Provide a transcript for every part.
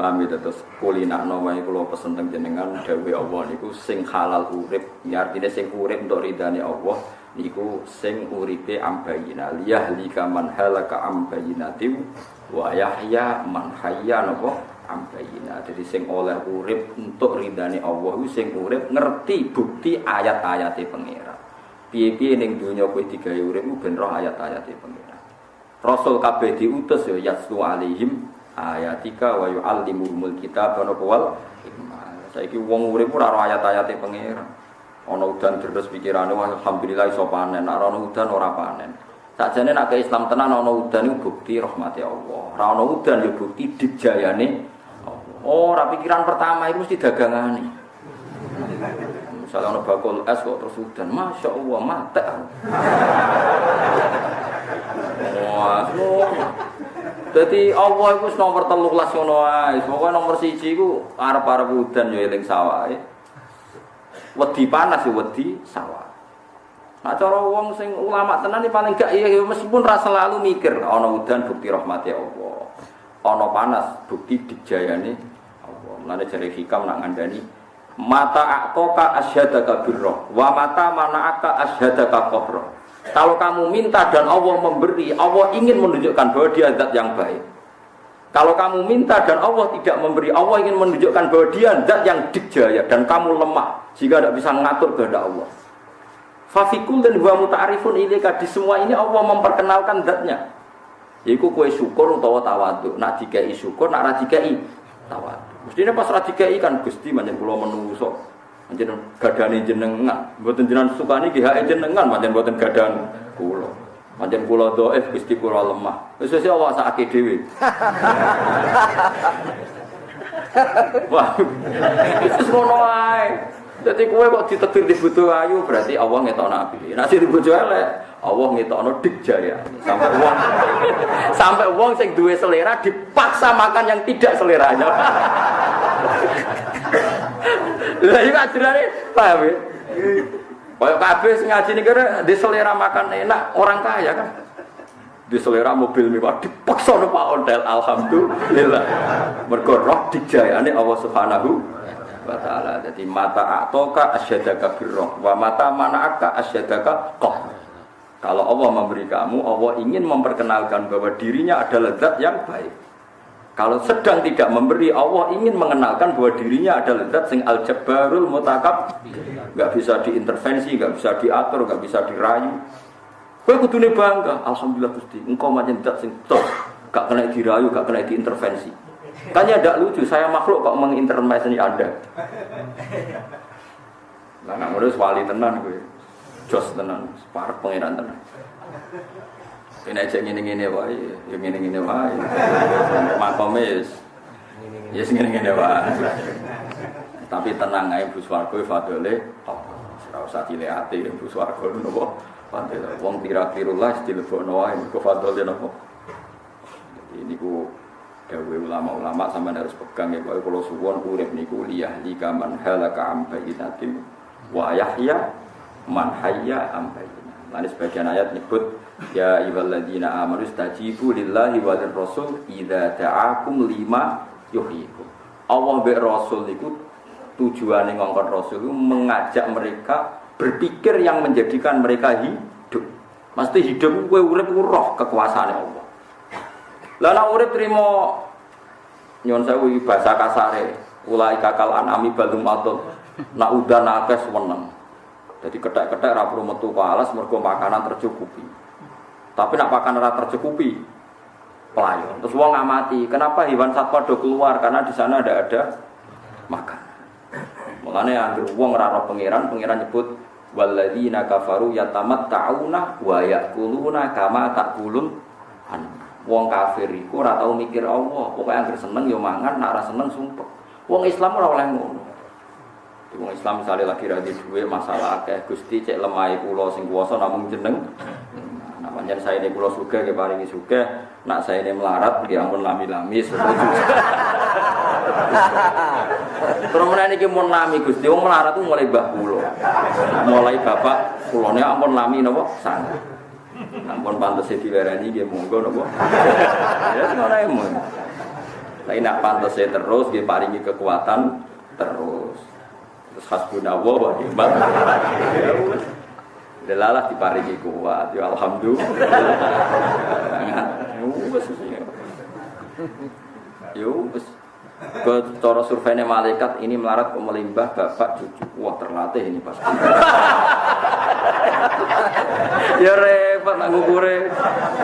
Paham ya terus kulina nama kula pesen teng jenengan dawuh Allah niku sing halal urip, ya artinya sing urip untuk ridane Allah niku sing uripe ambayina liyah lika man halaka ambayinati wa yahya man hayya napa ambayina. Jadi sing oleh urip untuk ridane Allah sing urip ngerti bukti ayat-ayate pangeran. Piye-piye ning donya kowe digawe urip ben roh ayat-ayate pangeran. Rasul kabeh diutus ya yaslu alaihim ayatika wa yu'allimuhumul kitab wa wal Saiki wong urip ora ayat-ayate pangeran. Ana udan terus pikirane wah alhamdulillah iso panen, nek ana udan ora panen. Sakjane nek Islam tenan ana udan iku bukti rahmati Allah. Ora ana udan ya bukti dijayane Oh, ora pikiran pertama itu mesti dagangane. Misalnya ana bakul es kok terus udan, Masya Allah, mate. Wah, jadi Allah itu nomor teluk las ngono nomor siji iku arep-arep udan ya eling sawah. Wedi panas ya wedi sawah. Nah cara wong sing ulama tenan paling gak iya meskipun rasa selalu mikir ana udan bukti rahmati Allah. Ana panas bukti dijayane Allah. Mulane jare hikam nak ngandani mata aktoka asyhadaka birra wa mata mana'aka asyhadaka qabra. Kalau kamu minta dan Allah memberi, Allah ingin menunjukkan bahwa dia zat yang baik. Kalau kamu minta dan Allah tidak memberi, Allah ingin menunjukkan bahwa dia zat yang dijaya dan kamu lemah sehingga tidak bisa mengatur kehendak Allah. Fafikul dan wa muta'arifun ilika di semua ini Allah memperkenalkan zatnya. Yaitu kue syukur utawa tawadu. Nak dikai syukur, nak radikai tawadu. Mestinya pas radikai kan gusti manjen pulau menusuk Panjenengan gadane jenengan, mboten jenengan sukani ki hake jenengan, pancen mboten gadan kula. Pancen kula dhaif Gusti kula lemah. Wis wis awak sakake dhewe. Wah. Wis ngono ae. Dadi kowe kok ditetir di butuh ayu berarti Allah ngetokno api. Nek sing bojo elek, Allah ngetokno jaya. Sampai wong sampai wong sing duwe selera dipaksa makan yang tidak seleranya. Lah iki ajarane paham ya? Kayak kabeh sing ngaji kene di selera makan enak orang kaya kan. Di selera mobil mewah dipaksa no Pak Ondel alhamdulillah. Mergo roh dijayane Allah Subhanahu wa taala. Jadi mata atoka asyadaka birroh wa mata mana'aka asyadaka qah. Kalau Allah memberi kamu, Allah ingin memperkenalkan bahwa dirinya adalah zat yang baik. Kalau sedang tidak memberi, Allah ingin mengenalkan bahwa dirinya adalah zat sing al jabbarul mutakab, nggak bisa diintervensi, nggak bisa diatur, nggak bisa dirayu. Kau kudune bangga, alhamdulillah gusti, engkau macam zat sing toh, gak kena dirayu, gak kena diintervensi. Tanya tidak lucu, saya makhluk kok mengintervensi anda. Nah, ngurus wali tenan gue, jos tenan, parah pangeran tenan. Ini aja ngene-ngene wae, ya ngene-ngene wae. Makome ya sing ngene-ngene wae. Tapi tenang ae Bu Swarga fadole ora usah dilehati Bu Swarga napa. Fadole wong tira-tirulah dilebokno wae mergo fadole napa. Jadi niku dawe ulama-ulama sampean harus pegang ya kalau suwon urip niku liyah likaman halaka am bayyinatin wa yahya man hayya am Lalu sebagian ayat nyebut ya ayyuhalladzina amanu stajibu lillahi wa rasul idza ta'akum lima yuhyikum. Allah be rasul niku tujuane ngongkon rasul itu mengajak mereka berpikir yang menjadikan mereka hidup. Mesti hidup kowe urip roh kekuasaan Allah. Lah nek urip trimo nyon sewu bahasa kasare, ulai kakal anami balum atun. Nak udan akeh seneng. Jadi ketek-ketek ra perlu metu alas mergo makanan tercukupi. Tapi nak makanan tercukupi pelayan. Terus wong ngamati, kenapa hewan satwa do keluar? Karena di sana ada ada makan. Mulane anggere wong ora roh pangeran, pangeran nyebut walladzina kafaru yatamatta'una wa ya'kuluna kama ta'kulun an. Wong kafir iku ora tau mikir Allah, pokoke anggere seneng ya mangan, nek ora seneng sumpek. Wong Islam ora oleh ngono. Wong Islam misalnya lagi radi duwe masalah akeh Gusti cek lemai pulau sing kuwasa namung jeneng. Nah, pancen saya ini pulau suka ke paringi suka, nak saya ini melarat ya ampun lami-lami Terus ini mau lami Gusti, wong melarat tuh mulai bah pulau, mulai bapak pulaunya ampun lami nopo sana. Ampun pantas diwerani dia monggo nopo. Ya ngono emon. Tapi nak pantasnya terus, dia paringi kekuatan terus. Terus hasbunallah wa ni'mal. Delalah diparingi kuat, ya alhamdulillah. Yo wes. Ke cara surveinya malaikat ini melarat ke melimbah bapak cucu. Wah terlatih ini pasti. ya repot nak ngukure.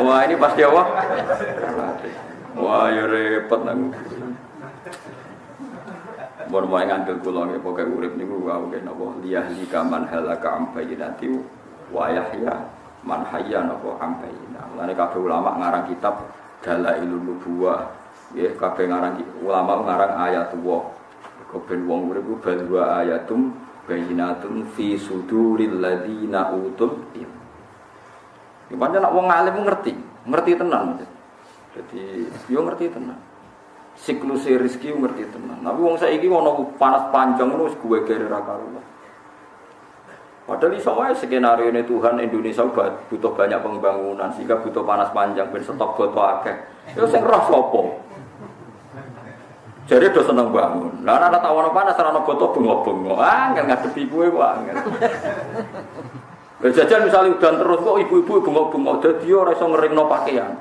Wah ini pasti Allah. Wah ya repot nak ngukure. Mun mau ngandel kula nggih pokoke urip niku wae napa liyah likaman halaka am bayyinati wa yahya man hayya napa am bayyina. Mulane kabeh ulama ngarang kitab Dalailun Nubuwah. Nggih kabeh ngarang ulama ngarang ayat. Kok ben wong urip ku bal wa ayatum bayyinatun fi suduril ladina utul ilm. Ya pancen nak wong alim ngerti, ngerti tenan. Jadi yo ngerti tenan siklus rezeki ngerti tenan. Tapi wong saiki ono panas panjang ngono wis gue gere ra karuan. Padahal iso wae skenario ini Tuhan Indonesia butuh banyak pembangunan sehingga butuh panas panjang ben stok boto akeh. Ya sing roh sapa? Jadi udah seneng bangun. Lah ana tawono panas ono boto bengok-bengok. Ah, enggak ngadepi kowe kok angel. Jajan misalnya udan terus kok ibu-ibu bengok-bengok dadi ora iso ngeringno pakaian.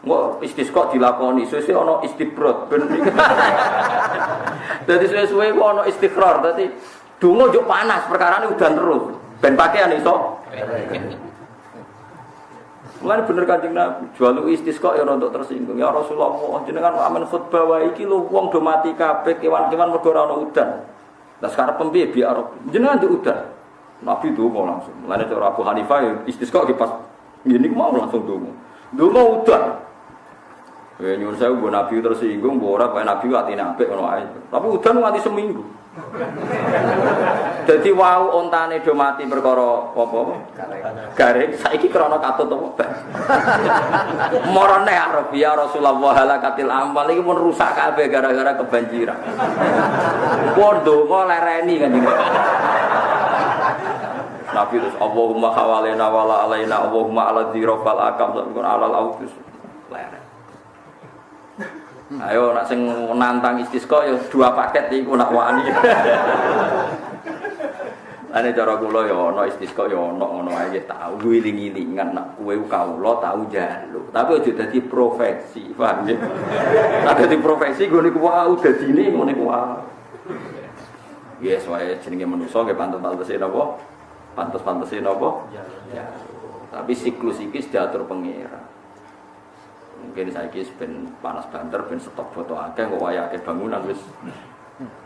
Nggak istisqa dilakoni, sesuai ono istibrod ben. Dadi suwe-suwe ku ono istiqrar, dadi donga panas, perkara ini udan terus. Ben pakaian iso. Mulane bener Kanjeng Nabi, jual istisqa ya untuk tersinggung. Ya Rasulullah, jenengan amen khutbah wae iki lho wong do mati kabeh kewan-kewan mergo ora ono udan. Lah sekarang pembiye biar jenengan di udan. Nabi donga langsung. Mulane cara Abu Hanifah istisqa ki pas ngene mau langsung donga. Donga udan. Ya nyuwun saya gue nabi tersinggung, gue orang kayak nabi hati nabi kalau aja. Tapi udah nganti seminggu. Jadi wow ontane do mati perkara apa Garing. Saiki krana katut apa? Morone arep ya Rasulullah halakatil amal iki mun rusak kabeh gara-gara kebanjiran. Pun donga lereni kan Nabi terus Allahumma hawalena wala alaina Allahumma ala dzirafal akam alal autus. Ayo nak sing nantang istisqa ya dua paket iku nak wani. Ane cara kula ya ana istisqa ya ana ngono ae tau wiling-wilingan nak kowe kawula tau njaluk. Tapi aja dadi profesi, paham ya? Nak dadi profesi gue niku wae dadine ngene ku wae. Yes, wae jenenge manusa nggih pantes-pantese napa? Pantes-pantese napa? Ya. Tapi siklus iki diatur pangeran mungkin saya kis ben panas banter ben stok foto akeh kok wayake bangunan wis.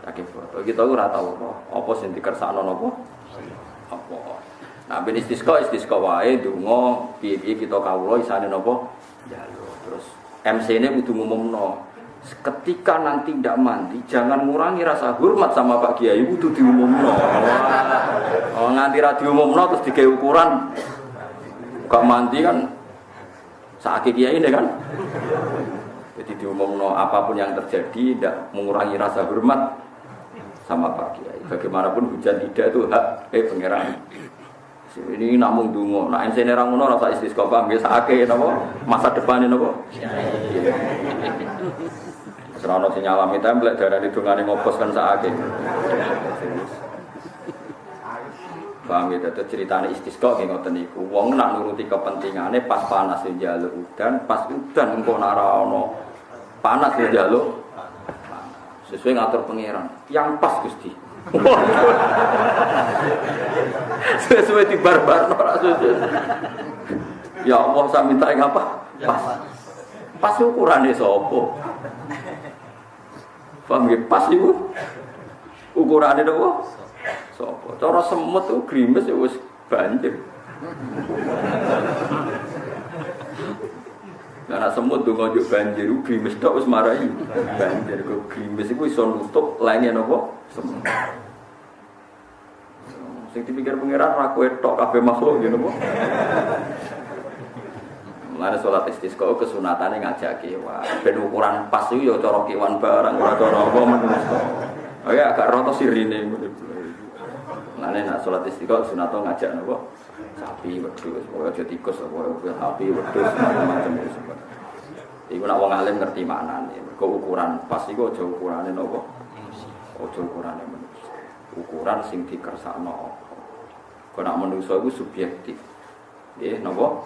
Akeh foto. Kita ora tau apa. Apa sing dikersakno napa? Apa? Nah ben istisqa istisqa wae donga piye-piye kita kawula isane napa? Njaluk. Terus MC ini kudu ngumumno ketika nanti tidak mandi jangan ngurangi rasa hormat sama Pak Kiai kudu diumumno. Oh, nganti ra diumumno terus digawe ukuran. Gak mandi kan Saat kiai ini kan. Jadi diumumno apa pun yang terjadi tidak mengurangi rasa hormat sama Pak Kiai. Bagaimanapun hujan tidak itu hak eh pangeran. Ini namun dungo. Nah, ini orang ngono rasa paham ya sakit napa masa depan napa. Serono sing nyalami template darani dongane ngopos kan sakit. Paham ya, itu ceritanya istisqa kayak ngoten niku. Wong nak nuruti kepentingannya pas panas ya jaluk udan, pas udan engko nak ono panas sesuai ngatur pangeran. Yang pas Gusti. sesuai di barbar ora Ya Allah saya minta yang apa? Pas. Pas ukurannya sopo. Paham ya? Pas itu ukurannya apa? Sopo. Cara semut tuh grimes ya wis banjir. Karena semut tuh ngajak banjir, grimes tok wis marahi banjir. Kok grimes itu iso nutup lainnya nopo semut. Sing dipikir pangeran ra kowe tok kabeh makhluk ya nopo. Mulane salat istisqa kesunatane ngajak kewan. Ben ukuran pas itu ya cara kewan barang ora cara apa menungso. Oh ya agak roto sirine. Mana nak sholat istiqomah sunato ngajak nopo sapi wedus, pokoknya aja tikus, pokoknya sapi wedus macam-macam itu. Iku nak wong alim ngerti maknane. Mergo ukuran pas iku aja ukurane napa? Aja ukurane manusia. Ukuran sing dikersakno. Kok nak manusia iku subjektif. Nggih, napa?